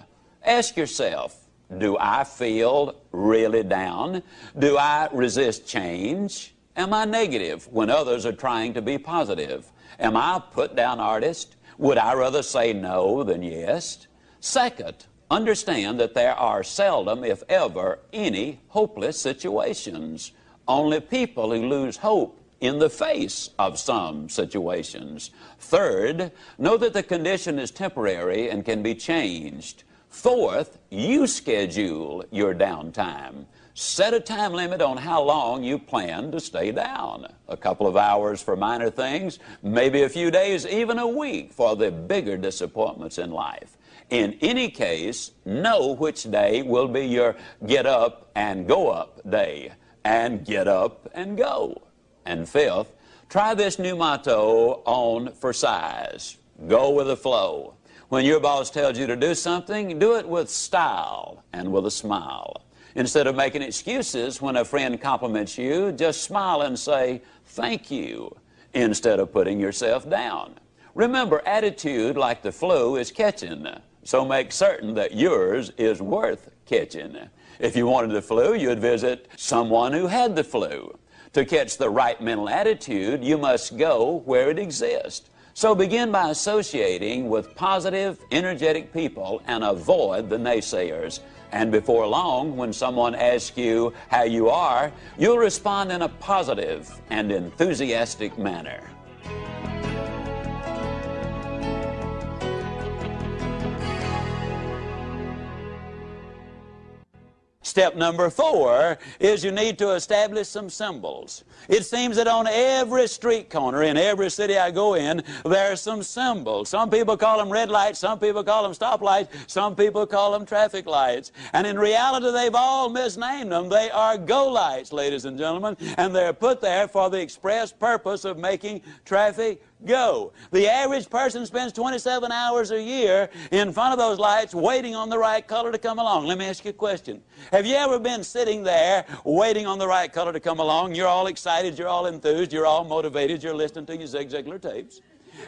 Ask yourself, do I feel really down? Do I resist change? Am I negative when others are trying to be positive? Am I a put down artist? Would I rather say no than yes? Second, Understand that there are seldom, if ever, any hopeless situations. Only people who lose hope in the face of some situations. Third, know that the condition is temporary and can be changed. Fourth, you schedule your downtime. Set a time limit on how long you plan to stay down. A couple of hours for minor things, maybe a few days, even a week for the bigger disappointments in life. In any case, know which day will be your get up and go up day, and get up and go. And fifth, try this new motto on for size go with the flow. When your boss tells you to do something, do it with style and with a smile. Instead of making excuses when a friend compliments you, just smile and say, thank you, instead of putting yourself down. Remember, attitude, like the flu, is catching, so make certain that yours is worth catching. If you wanted the flu, you'd visit someone who had the flu. To catch the right mental attitude, you must go where it exists. So begin by associating with positive, energetic people and avoid the naysayers. And before long, when someone asks you how you are, you'll respond in a positive and enthusiastic manner. Step number four is you need to establish some symbols. It seems that on every street corner in every city I go in, there are some symbols. Some people call them red lights, some people call them stoplights, some people call them traffic lights. And in reality, they've all misnamed them. They are go lights, ladies and gentlemen, and they're put there for the express purpose of making traffic go. The average person spends 27 hours a year in front of those lights waiting on the right color to come along. Let me ask you a question. Have you ever been sitting there waiting on the right color to come along? You're all excited, you're all enthused, you're all motivated, you're listening to your Zig Ziglar tapes.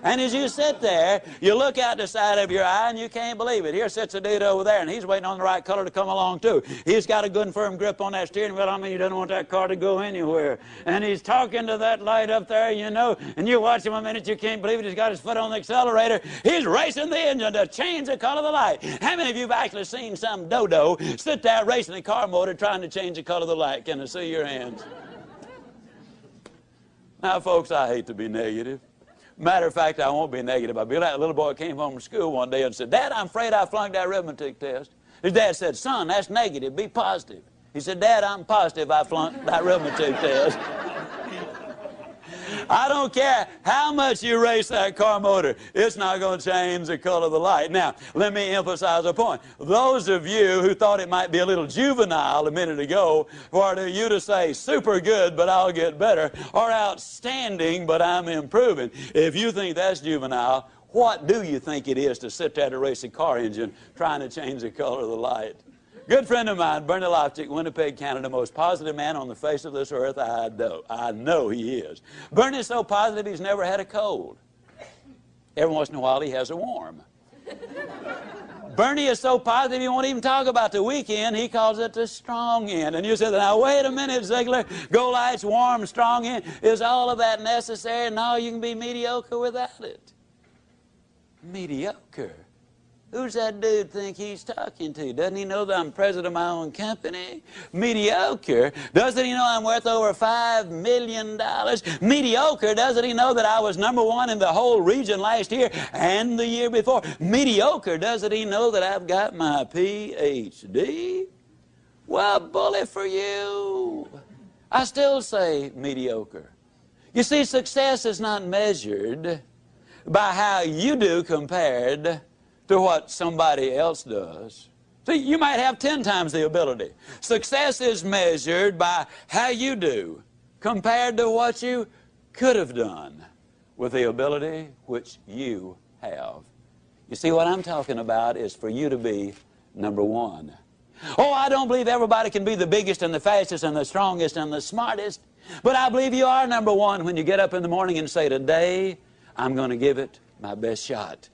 And as you sit there, you look out the side of your eye and you can't believe it. Here sits a dude over there and he's waiting on the right color to come along too. He's got a good and firm grip on that steering wheel. I mean, he doesn't want that car to go anywhere. And he's talking to that light up there, you know, and you watch him a minute, you can't believe it. He's got his foot on the accelerator. He's racing the engine to change the color of the light. How many of you have actually seen some dodo sit there racing the car motor trying to change the color of the light? Can I see your hands? Now, folks, I hate to be negative. Matter of fact, I won't be negative. I'll be like a little boy came home from school one day and said, Dad, I'm afraid I flunked that arithmetic test. His dad said, Son, that's negative. Be positive. He said, Dad, I'm positive I flunked that arithmetic test. [LAUGHS] I don't care how much you race that car motor, it's not going to change the color of the light. Now, let me emphasize a point. Those of you who thought it might be a little juvenile a minute ago for you to say super good, but I'll get better, or outstanding, but I'm improving, if you think that's juvenile, what do you think it is to sit there to race a car engine trying to change the color of the light? Good friend of mine, Bernie Lofchick, Winnipeg, Canada, most positive man on the face of this earth. I know. I know he is. Bernie's so positive he's never had a cold. Every once in a while he has a warm. Bernie is so positive he won't even talk about the weekend. He calls it the strong end. And you said, now wait a minute, Ziglar. Go lights, warm, strong end. Is all of that necessary? No, you can be mediocre without it. Mediocre. Who's that dude think he's talking to? Doesn't he know that I'm president of my own company? Mediocre. Doesn't he know I'm worth over $5 million? Mediocre. Doesn't he know that I was number one in the whole region last year and the year before? Mediocre. Doesn't he know that I've got my PhD? Well, bully for you. I still say mediocre. You see, success is not measured by how you do compared to what somebody else does. See, you might have 10 times the ability. Success is measured by how you do compared to what you could have done with the ability which you have. You see, what I'm talking about is for you to be number one. Oh, I don't believe everybody can be the biggest and the fastest and the strongest and the smartest, but I believe you are number one when you get up in the morning and say, Today, I'm going to give it my best shot.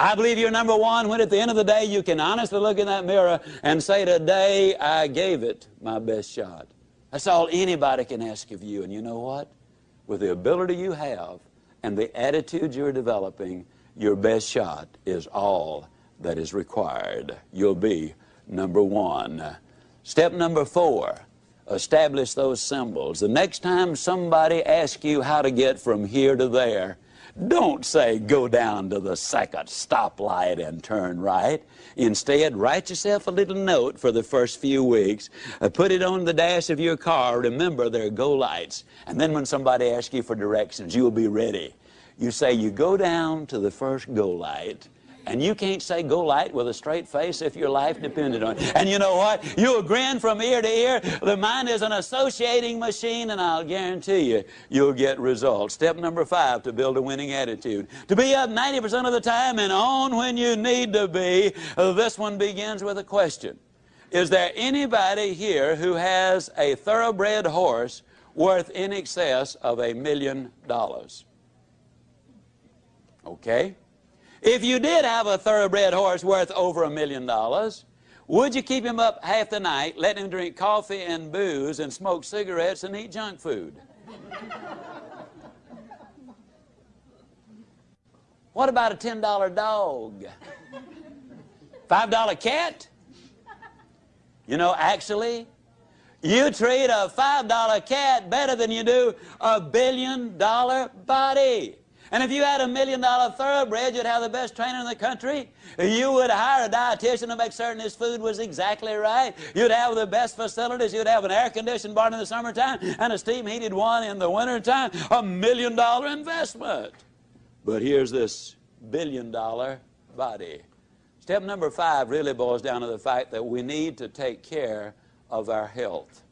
I believe you're number one when at the end of the day you can honestly look in that mirror and say, Today I gave it my best shot. That's all anybody can ask of you. And you know what? With the ability you have and the attitude you're developing, your best shot is all that is required. You'll be number one. Step number four establish those symbols. The next time somebody asks you how to get from here to there, Don't say go down to the second stoplight and turn right. Instead, write yourself a little note for the first few weeks. Uh, put it on the dash of your car. Remember, there are go lights. And then when somebody asks you for directions, you'll be ready. You say you go down to the first go light and you can't say go light with a straight face if your life depended on it. And you know what? You'll grin from ear to ear. The mind is an associating machine, and I'll guarantee you, you'll get results. Step number five to build a winning attitude. To be up 90% of the time and on when you need to be. This one begins with a question. Is there anybody here who has a thoroughbred horse worth in excess of a million dollars? Okay? If you did have a thoroughbred horse worth over a million dollars, would you keep him up half the night, let him drink coffee and booze and smoke cigarettes and eat junk food? what about a $10 dog? $5 cat? You know, actually, you treat a $5 cat better than you do a billion dollar body. And if you had a million dollar thoroughbred, you'd have the best trainer in the country. You would hire a dietitian to make certain his food was exactly right. You'd have the best facilities. You'd have an air conditioned barn in the summertime and a steam heated one in the wintertime. A million dollar investment. But here's this billion dollar body. Step number five really boils down to the fact that we need to take care of our health.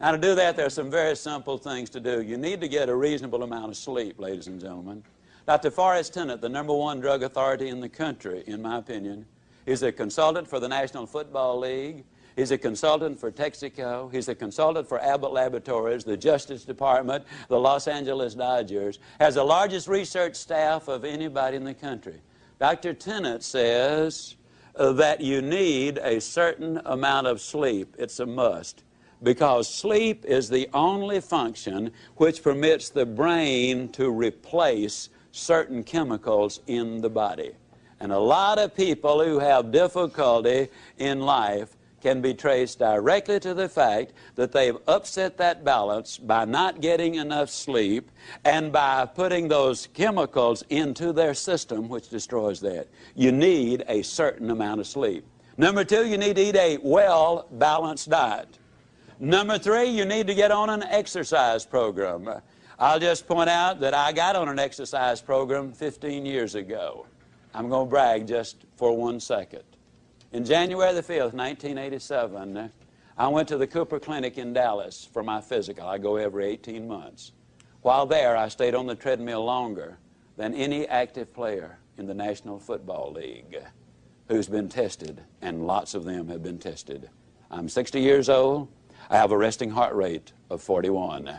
Now, to do that, there are some very simple things to do. You need to get a reasonable amount of sleep, ladies and gentlemen. Dr. Forrest Tennant, the number one drug authority in the country, in my opinion, is a consultant for the National Football League. He's a consultant for Texaco. He's a consultant for Abbott Laboratories, the Justice Department, the Los Angeles Dodgers. Has the largest research staff of anybody in the country. Dr. Tennant says that you need a certain amount of sleep. It's a must because sleep is the only function which permits the brain to replace certain chemicals in the body. And a lot of people who have difficulty in life can be traced directly to the fact that they've upset that balance by not getting enough sleep and by putting those chemicals into their system, which destroys that. You need a certain amount of sleep. Number two, you need to eat a well balanced diet. Number three, you need to get on an exercise program. I'll just point out that I got on an exercise program 15 years ago. I'm going to brag just for one second. In January the 5th, 1987, I went to the Cooper Clinic in Dallas for my physical. I go every 18 months. While there, I stayed on the treadmill longer than any active player in the National Football League who's been tested, and lots of them have been tested. I'm 60 years old. I have a resting heart rate of 41.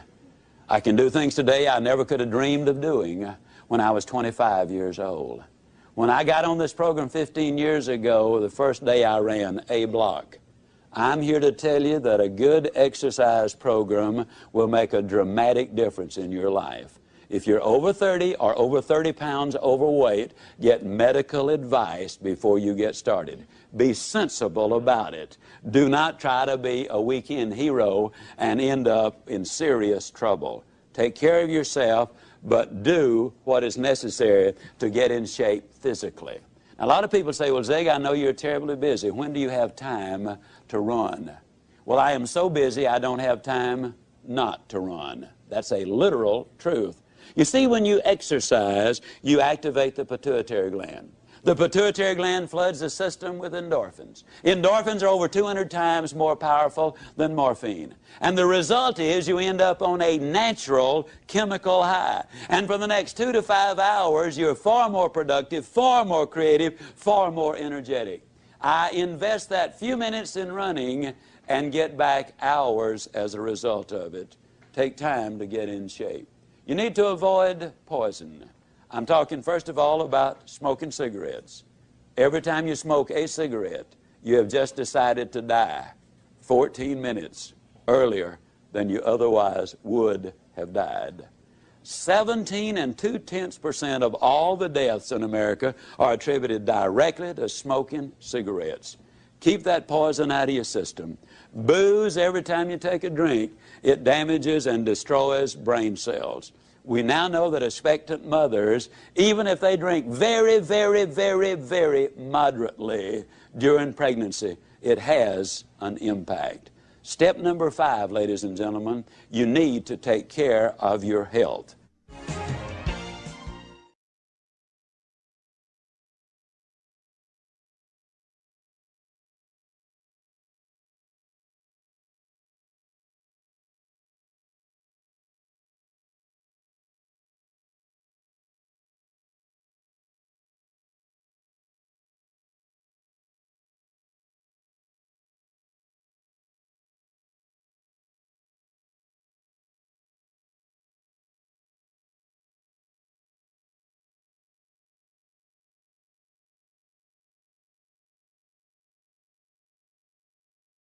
I can do things today I never could have dreamed of doing when I was 25 years old. When I got on this program 15 years ago, the first day I ran A block. I'm here to tell you that a good exercise program will make a dramatic difference in your life. If you're over 30 or over 30 pounds overweight, get medical advice before you get started. Be sensible about it. Do not try to be a weekend hero and end up in serious trouble. Take care of yourself, but do what is necessary to get in shape physically. Now, a lot of people say, well, Zig, I know you're terribly busy. When do you have time to run? Well, I am so busy I don't have time not to run. That's a literal truth. You see, when you exercise, you activate the pituitary gland. The pituitary gland floods the system with endorphins. Endorphins are over 200 times more powerful than morphine. And the result is you end up on a natural chemical high. And for the next two to five hours, you're far more productive, far more creative, far more energetic. I invest that few minutes in running and get back hours as a result of it. Take time to get in shape. You need to avoid poison. I'm talking first of all about smoking cigarettes. Every time you smoke a cigarette, you have just decided to die 14 minutes earlier than you otherwise would have died. 17 and 2 tenths percent of all the deaths in America are attributed directly to smoking cigarettes. Keep that poison out of your system. Booze, every time you take a drink, it damages and destroys brain cells. We now know that expectant mothers, even if they drink very, very, very, very moderately during pregnancy, it has an impact. Step number five, ladies and gentlemen, you need to take care of your health.